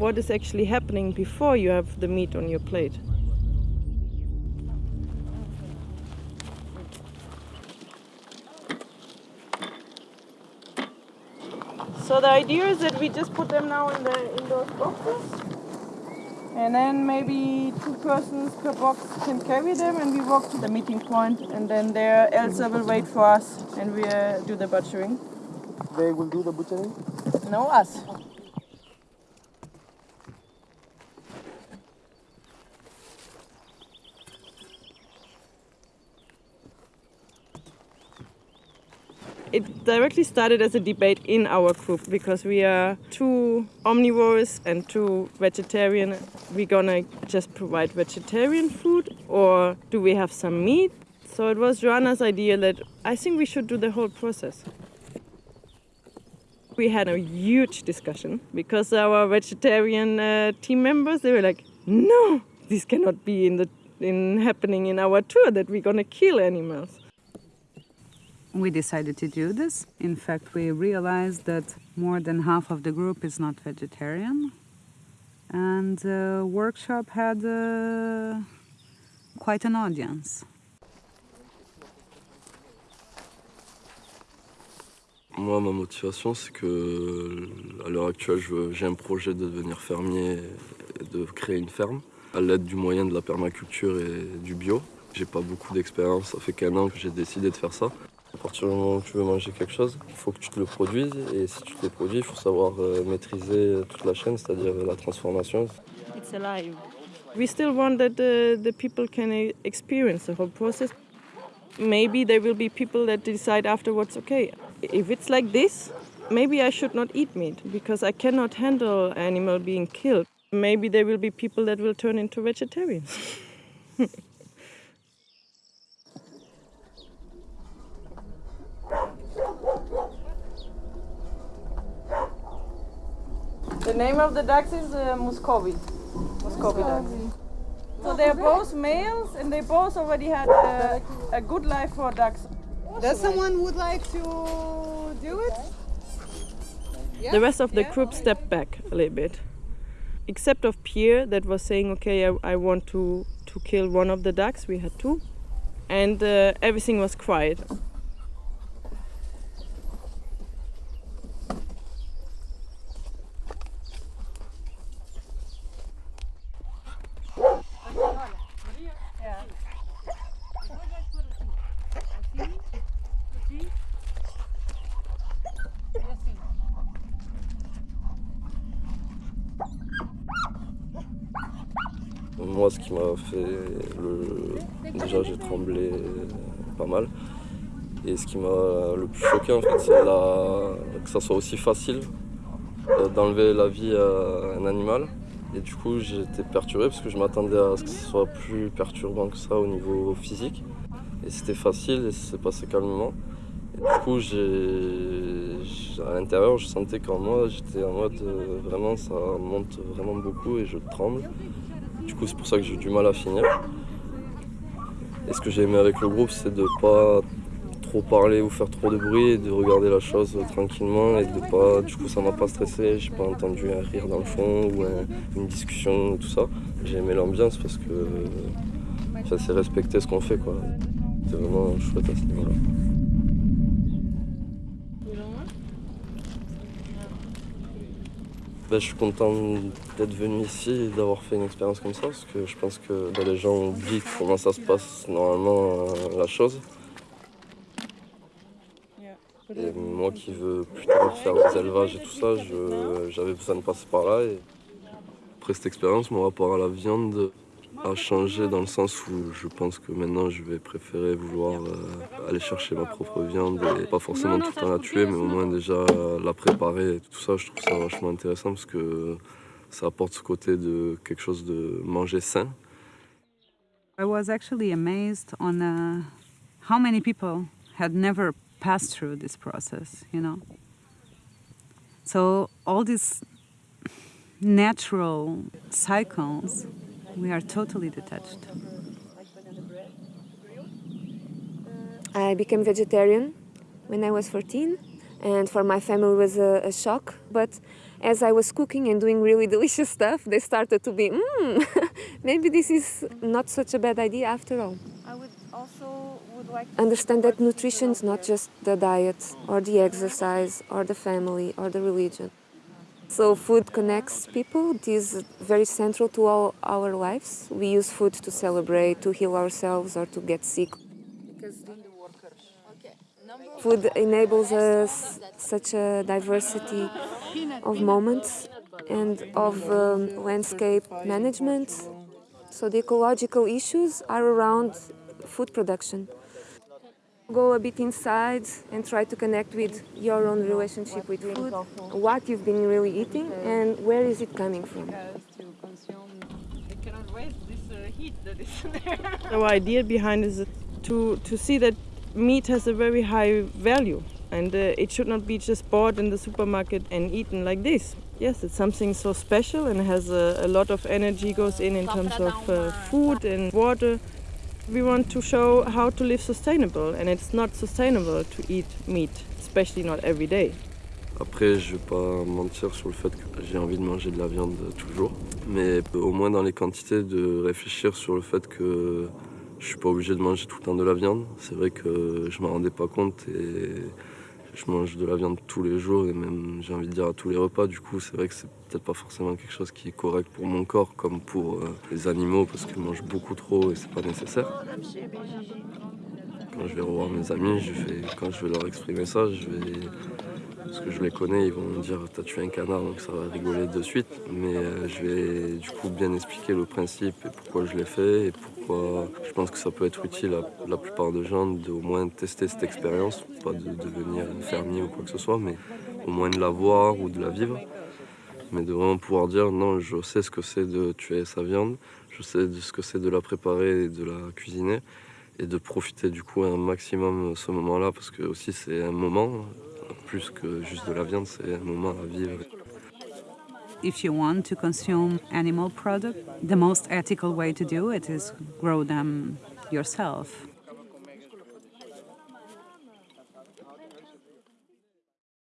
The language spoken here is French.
what is actually happening before you have the meat on your plate. So the idea is that we just put them now in the in those boxes, and then maybe two persons per box can carry them, and we walk to the meeting point, and then there Elsa will wait for us, and we uh, do the butchering. They will do the butchering? No, us. It directly started as a debate in our group because we are two omnivores and two vegetarian. We're gonna just provide vegetarian food or do we have some meat? So it was Joanna's idea that I think we should do the whole process. We had a huge discussion because our vegetarian uh, team members they were like, "No, this cannot be in the in happening in our tour that we're gonna kill animals." We decided to do this. In fact, we realized that more than half of the group is not vegetarian. And the workshop had uh, quite an audience. Moi, ma motivation, c'est que à l'heure actuelle, j'ai un projet de devenir fermier et de créer une ferme à l'aide du moyen de la permaculture et du bio. J'ai pas beaucoup d'expérience, ça fait qu'un an que j'ai décidé de faire ça. À partir du moment où tu veux manger quelque chose, il faut que tu te le produises. Et si tu te le produis, il faut savoir euh, maîtriser toute la chaîne, c'est-à-dire la transformation. It's alive. We still want that the, the people can e- experience the whole process. Maybe there will be people that decide afterwards, okay, if it's like this, maybe I should not eat meat because I cannot handle animal being killed. Maybe there will be people that will turn into vegetarians. The name of the ducks is uh, Muscovy. Muscovy ducks. So they're both males and they both already had a, a good life for ducks. Does someone would like to do it? The rest of the group stepped back a little bit. Except of Pierre that was saying, okay, I, I want to, to kill one of the ducks. We had two. And uh, everything was quiet. Moi, ce qui m'a fait le. Déjà, j'ai tremblé pas mal. Et ce qui m'a le plus choqué, en fait, c'est que ça soit aussi facile euh, d'enlever la vie à un animal. Et du coup, j'étais perturbé parce que je m'attendais à ce que ce soit plus perturbant que ça au niveau physique. Et c'était facile et ça s'est passé calmement. Et du coup, à l'intérieur, je sentais qu'en moi, j'étais en mode euh, vraiment, ça monte vraiment beaucoup et je tremble. Du coup, c'est pour ça que j'ai eu du mal à finir. Et ce que j'ai aimé avec le groupe, c'est de pas trop parler ou faire trop de bruit et de regarder la chose tranquillement et de pas. Du coup, ça m'a pas stressé. J'ai pas entendu un rire dans le fond ou un- une discussion, tout ça. J'ai aimé l'ambiance parce que ça c'est respecter ce qu'on fait, quoi. C'était vraiment chouette à ce niveau-là. Ben, je suis content d'être venu ici et d'avoir fait une expérience comme ça parce que je pense que ben, les gens oublient comment ça se passe normalement euh, la chose. Et moi qui veux plus tard faire des élevages et tout ça, j'avais besoin de passer par là. Et après cette expérience, mon rapport à la viande a changé dans le sens où je pense que maintenant je vais préférer vouloir euh, aller chercher ma propre viande et pas forcément tout le temps la tuer, mais au moins déjà la préparer et tout ça. Je trouve ça vachement intéressant parce que ça apporte ce côté de quelque chose de manger sain. I was actually amazed on uh, how many people had never passed through this process, you know? So all these natural cycles, we are totally detached. I became vegetarian when I was 14, and for my family it was a, a shock. But as I was cooking and doing really delicious stuff, they started to be, mmm, maybe this is not such a bad idea after all. I would also would like to Understand that nutrition is not just the diet or the exercise or the family or the religion. So food connects people. It is very central to all our lives. We use food to celebrate, to heal ourselves, or to get sick. Food enables us such a diversity of moments and of um, landscape management. So the ecological issues are around food production. Go a bit inside and try to connect with your own relationship with food, what you've been really eating, and where is it coming from. Because to consume I cannot waste this heat that is there. Our idea behind is to, to see that meat has a very high value and uh, it should not be just bought in the supermarket and eaten like this. Yes, it's something so special and has a, a lot of energy goes in in terms of uh, food and water. We want to show how to live sustainable and it's not sustainable to eat meat, especially not every day. Après, je vais pas mentir sur le fait que j'ai envie de manger de la viande toujours, mais au moins dans les quantités, de réfléchir sur le fait que je suis pas obligé de manger tout le temps de la viande. C'est vrai que je m'en rendais pas compte et je mange de la viande tous les jours et même j'ai envie de dire à tous les repas. Du coup, c'est vrai que c'est peut-être pas forcément quelque chose qui est correct pour mon corps comme pour euh, les animaux parce qu'ils mangent beaucoup trop et c'est pas nécessaire. Quand je vais revoir mes amis, je quand je vais leur exprimer ça, je vais parce que je les connais, ils vont me dire t'as tué un canard donc ça va rigoler de suite. Mais euh, je vais du coup bien expliquer le principe et pourquoi je l'ai fait et pourquoi je pense que ça peut être utile à la plupart des gens de au moins tester cette expérience, pas de devenir fermier ou quoi que ce soit, mais au moins de la voir ou de la vivre. Mais de vraiment pouvoir dire non, je sais ce que c'est de tuer sa viande, je sais ce que c'est de la préparer et de la cuisiner et de profiter du coup un maximum ce moment-là parce que aussi c'est un moment plus que juste de la viande, c'est un moment à vivre. If you want to consume animal product, the most ethical way to do it is grow them yourself.